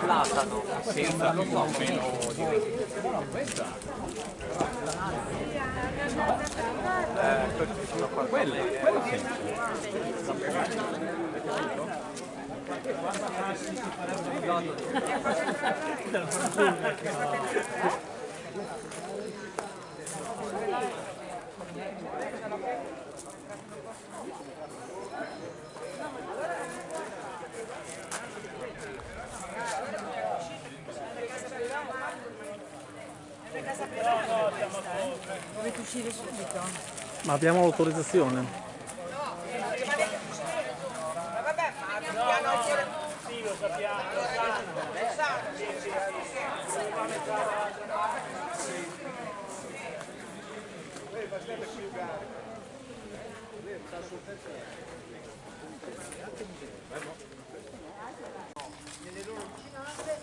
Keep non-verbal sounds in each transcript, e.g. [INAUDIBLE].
Platano senza meno di eh, questi sono qua quelle, quello sì. Dovete uscire subito? Ma abbiamo l'autorizzazione? nelle loro vicinanze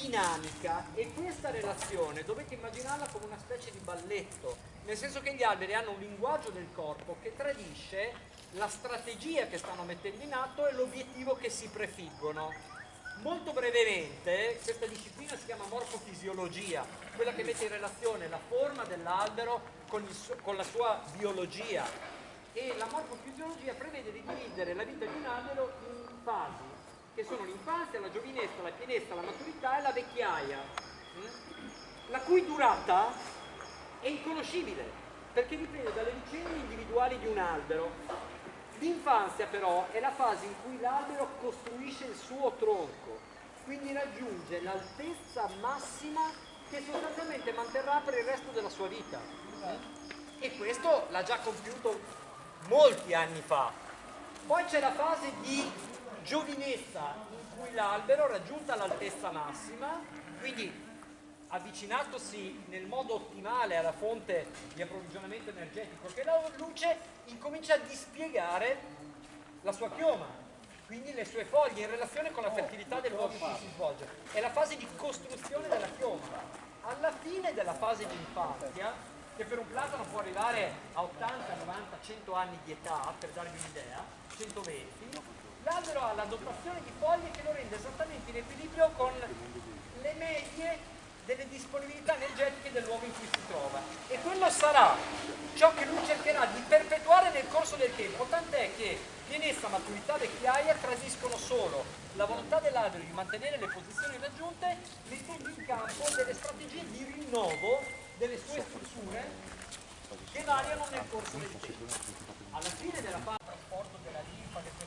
dinamica e questa relazione dovete immaginarla come una specie di balletto, nel senso che gli alberi hanno un linguaggio del corpo che tradisce la strategia che stanno mettendo in atto e l'obiettivo che si prefiggono. Molto brevemente, questa disciplina si chiama morfofisiologia, quella che mette in relazione la forma dell'albero con, con la sua biologia. E la morfofisiologia prevede di dividere la vita di un albero in fasi, che sono l'infanzia, la giovinezza, la pienezza, la maturità e la vecchiaia, mm? la cui durata è inconoscibile, perché dipende dalle vicende individuali di un albero. L'infanzia però è la fase in cui l'albero costruisce il suo tronco, quindi raggiunge l'altezza massima che sostanzialmente manterrà per il resto della sua vita. E questo l'ha già compiuto molti anni fa. Poi c'è la fase di giovinezza in cui l'albero raggiunta l'altezza massima, quindi avvicinatosi nel modo ottimale alla fonte di approvvigionamento energetico che la luce, incomincia a dispiegare la sua chioma, quindi le sue foglie in relazione con la fertilità del luogo in cui si svolge. È la fase di costruzione della chioma. Alla fine della fase di infanzia, che per un platano può arrivare a 80, 90, 100 anni di età, per darvi un'idea, 120, l'albero ha la dotazione di foglie che lo rende esattamente in equilibrio con le medie delle disponibilità energetiche del luogo in cui si trova e quello sarà ciò che lui cercherà di perpetuare nel corso del tempo, tant'è che pienezza, maturità, vecchiaia tradiscono solo la volontà dell'albero di mantenere le posizioni raggiunte, mettendo in campo delle strategie di rinnovo delle sue strutture che variano nel corso del tempo. Alla fine della fase di trasporto della linfa, le sue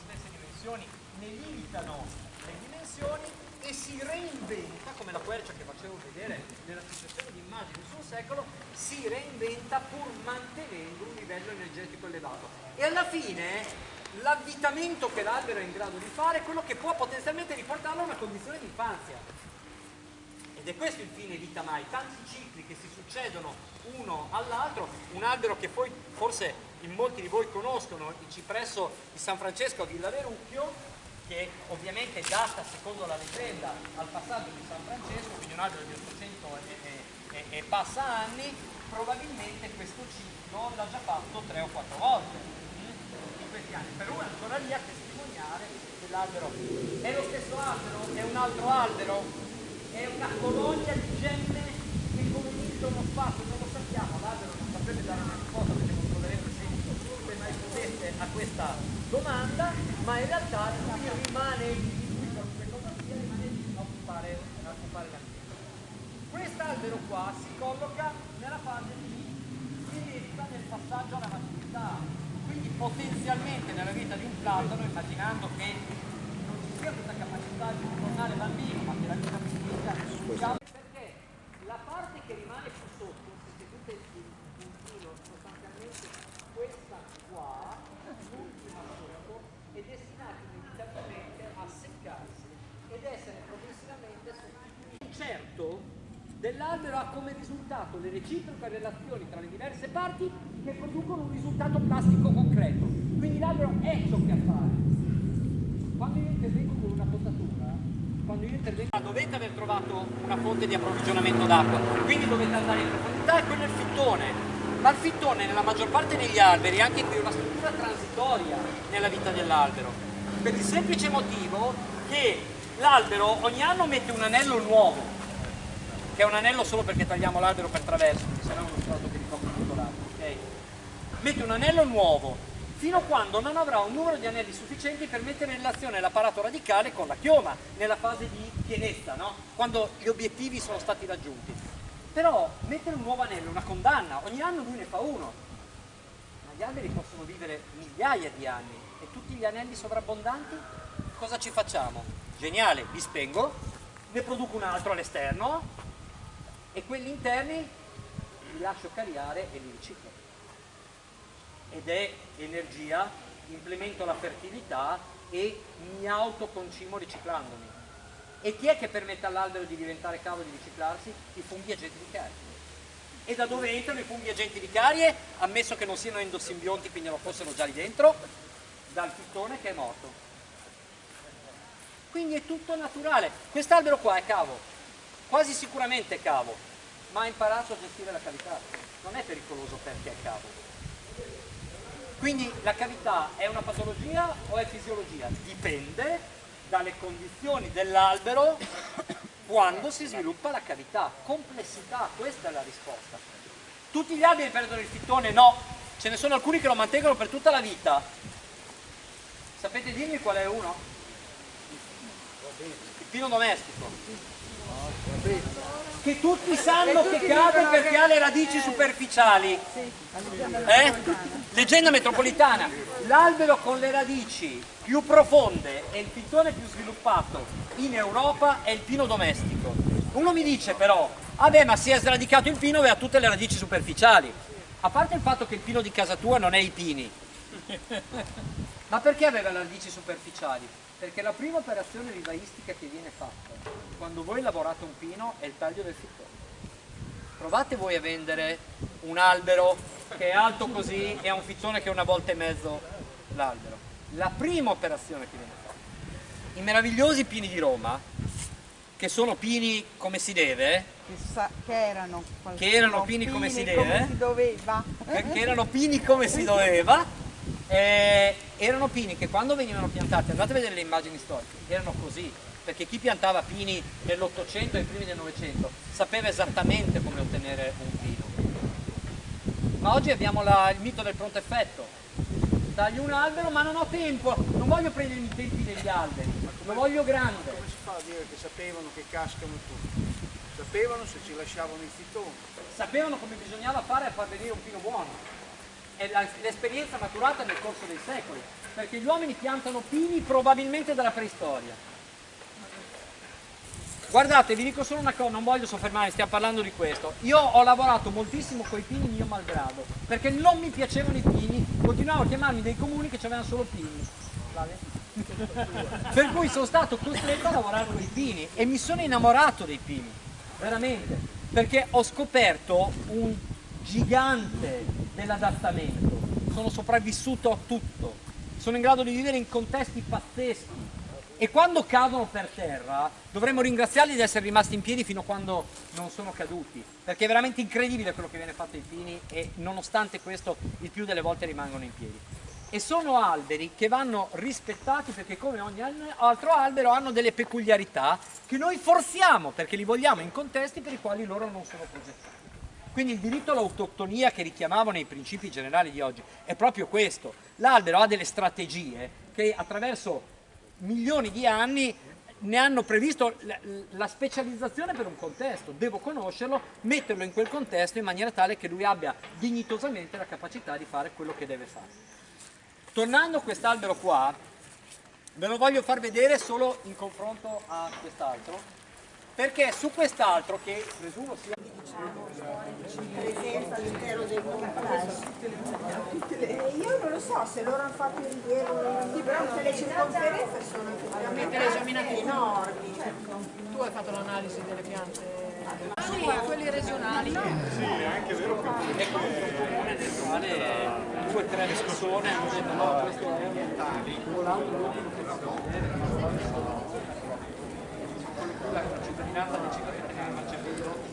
dimensioni ne limitano le dimensioni e si reinventa, come la quercia che facevo vedere nella successione di immagini sul secolo, si reinventa pur mantenendo un livello energetico elevato. E alla fine l'avvitamento che l'albero è in grado di fare è quello che può potenzialmente riportarlo a una condizione di infanzia. Ed è questo il fine vita mai, tanti cicli che si succedono uno all'altro, un albero che poi forse in molti di voi conoscono, il cipresso di San Francesco a Villaverucchio, che ovviamente data secondo la leggenda al passaggio di San Francesco, quindi un albero di 800 e, e, e passa anni, probabilmente questo ciclo l'ha già fatto tre o quattro volte in questi anni. Per è ancora lì a testimoniare che l'albero è lo stesso albero, è un altro albero, è una colonia di gemme che Newton non spazio, non lo sappiamo, l'albero non saprebbe dare una risposta perché non troverebbe seguito se mai potesse a questa domanda, ma in realtà lui rimane lì, qualunque cosa sia, rimane lì a occupare, a occupare l'ambiente. Quest'albero qua si colloca nella fase di pienezza nel passaggio alla maturità, quindi potenzialmente nella vita di un platano, immaginando che non ci sia questa capacità di tornare bambino, ma che la vita si sia perché la parte che rimane più sotto, se seguite il puntino sostanzialmente questa qua, l'ultima sotto, è destinata inevitabilmente a seccarsi ed essere progressivamente sostituito. Il certo dell'albero ha come risultato le reciproche relazioni tra le diverse parti che producono un risultato plastico concreto. Quindi l'albero è ciò che appare. Quando io intervengo con una potatura, quando io intervengo dovete aver trovato una fonte di approvvigionamento d'acqua, quindi dovete andare in profondità e quello è il fittone ma il fittone nella maggior parte degli alberi, anche qui una struttura transitoria nella vita dell'albero, per il semplice motivo che l'albero ogni anno mette un anello nuovo, che è un anello solo perché tagliamo l'albero per traverso, perché sennò è uno strato che ricopre tutto l'albero, ok? Mette un anello nuovo fino a quando non avrà un numero di anelli sufficienti per mettere in relazione l'apparato radicale con la chioma, nella fase di pienezza, no? quando gli obiettivi sono stati raggiunti. Però mettere un nuovo anello è una condanna, ogni anno lui ne fa uno, ma gli alberi possono vivere migliaia di anni e tutti gli anelli sovrabbondanti, cosa ci facciamo? Geniale, li spengo, ne produco un altro all'esterno e quelli interni li lascio cariare e li riciclo ed è energia, implemento la fertilità e mi autoconcimo riciclandomi. E chi è che permette all'albero di diventare cavo e di riciclarsi? I funghi agenti di carie. E da dove entrano i funghi agenti di carie? Ammesso che non siano endosimbionti, quindi non fossero già lì dentro, dal fittone che è morto. Quindi è tutto naturale. Quest'albero qua è cavo, quasi sicuramente cavo, ma ha imparato a gestire la cavità. Non è pericoloso perché è cavo. Quindi la cavità è una patologia o è fisiologia? Dipende dalle condizioni dell'albero quando si sviluppa la cavità. Complessità, questa è la risposta. Tutti gli alberi perdono il fittone? No, ce ne sono alcuni che lo mantengono per tutta la vita. Sapete dirmi qual è uno? Il pino domestico. Che tutti sanno che cade perché ha le radici superficiali. Eh? Leggenda metropolitana. L'albero con le radici più profonde e il fittone più sviluppato in Europa è il pino domestico. Uno mi dice però, vabbè ma si è sradicato il pino e ha tutte le radici superficiali. A parte il fatto che il pino di casa tua non è i pini. [LAUGHS] Ma perché aveva le radici superficiali? Perché la prima operazione vivaistica che viene fatta quando voi lavorate un pino è il taglio del fittone. Provate voi a vendere un albero che è alto così e ha un fittone che è una volta e mezzo l'albero. La prima operazione che viene fatta. I meravigliosi pini di Roma, che sono pini come si deve, Che, sa- che erano, Che erano pini come si deve. come si doveva. eh, che erano pini come si doveva, eh, erano pini che quando venivano piantati, andate a vedere le immagini storiche, erano così, perché chi piantava pini nell'Ottocento e ai primi del Novecento sapeva esattamente come ottenere un pino. Ma oggi abbiamo la- il mito del pronto effetto. Taglio un albero ma non ho tempo, non voglio prendere i tempi degli alberi, lo voglio grande. Come si fa a dire che sapevano che cascano tutti? Sapevano se ci lasciavano il fittone. Sapevano come bisognava fare a far venire un pino buono. È l'esperienza maturata nel corso dei secoli, perché gli uomini piantano pini probabilmente dalla preistoria. Guardate, vi dico solo una cosa, non voglio soffermarmi, stiamo parlando di questo. Io ho lavorato moltissimo con i pini mio malgrado, perché non mi piacevano i pini, continuavo a chiamarmi dei comuni che avevano solo pini. Per cui sono stato costretto a lavorare con i pini e mi sono innamorato dei pini, veramente, perché ho scoperto un gigante dell'adattamento, sono sopravvissuto a tutto, sono in grado di vivere in contesti pazzeschi e quando cadono per terra dovremmo ringraziarli di essere rimasti in piedi fino a quando non sono caduti, perché è veramente incredibile quello che viene fatto ai pini e nonostante questo il più delle volte rimangono in piedi. E sono alberi che vanno rispettati perché come ogni altro albero hanno delle peculiarità che noi forziamo perché li vogliamo in contesti per i quali loro non sono progettati. Quindi il diritto all'autoctonia che richiamavo nei principi generali di oggi è proprio questo. L'albero ha delle strategie che attraverso milioni di anni ne hanno previsto la, specializzazione per un contesto. Devo conoscerlo, metterlo in quel contesto in maniera tale che lui abbia dignitosamente la capacità di fare quello che deve fare. Tornando a quest'albero qua, ve lo voglio far vedere solo in confronto a quest'altro, perché su quest'altro, che presumo sia presenza all'interno del complesso. Eh, Io non lo so se loro hanno fatto il rilievo, sì, però tutte le circonferenze sono esaminate enormi. Tu hai fatto l'analisi delle piante? Sì, quelli regionali. è contro un comune nel quale due o tre persone hanno detto no, questo è ambientale, l'altro che fa la cittadinanza decide che tenere il marciapiede ma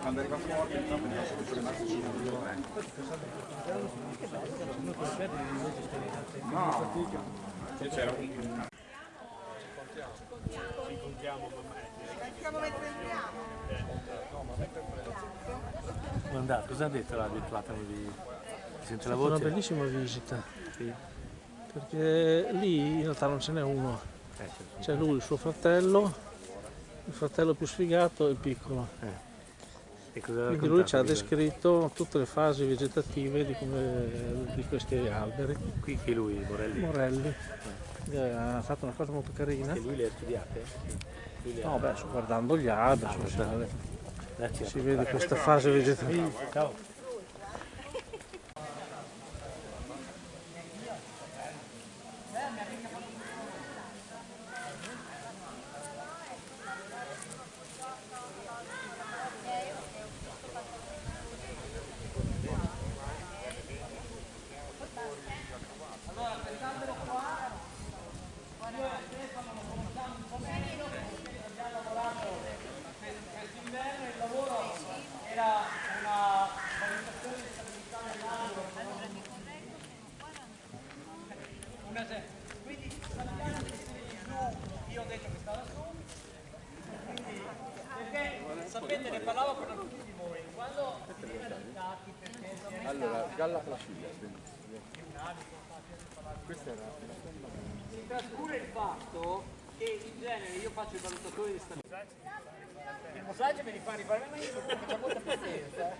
Quando arriva fuori, sono rimasti su No, c'era un Sappiamo mentre entriamo. Guardate, cosa ha detto la platani di Sente la è una bellissima visita. Sì. Perché lì in realtà non ce n'è uno. Eh, certo. C'è lui, il suo fratello, il fratello più sfigato e il piccolo. E ha Quindi lui ci ha descritto tutte le fasi vegetative di, come- di questi alberi. Qui che lui, Morelli, Morelli eh, ha fatto una cosa molto carina. che lui le ha studiate? Lui le ha... No, beh, guardando gli alberi, Grazie. si vede questa fase vegetativa. Ciao. era una valutazione di stabilità dell'angolo una se- quindi sappiamo che siete giù io ho detto che stava su quindi perché sapete ne parlavo con alcuni di voi quando si viene adottati perché Allora, galla placida. Si trascura il fatto che in genere io faccio il valutatore di stabilità il mossaggio me li fa rifare ma io molta pazienza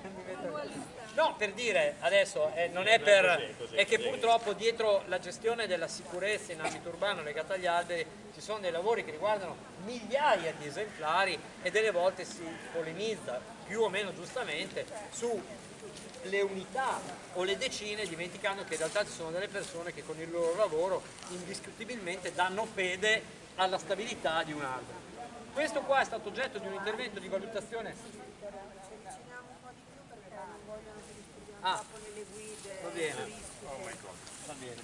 no per dire adesso eh, non è per è che purtroppo dietro la gestione della sicurezza in ambito urbano legata agli alberi ci sono dei lavori che riguardano migliaia di esemplari e delle volte si polemizza più o meno giustamente su le unità o le decine dimenticando che in realtà ci sono delle persone che con il loro lavoro indiscutibilmente danno fede alla stabilità di un albero. Questo qua è stato oggetto di un intervento di valutazione. Ah, va bene. Bene.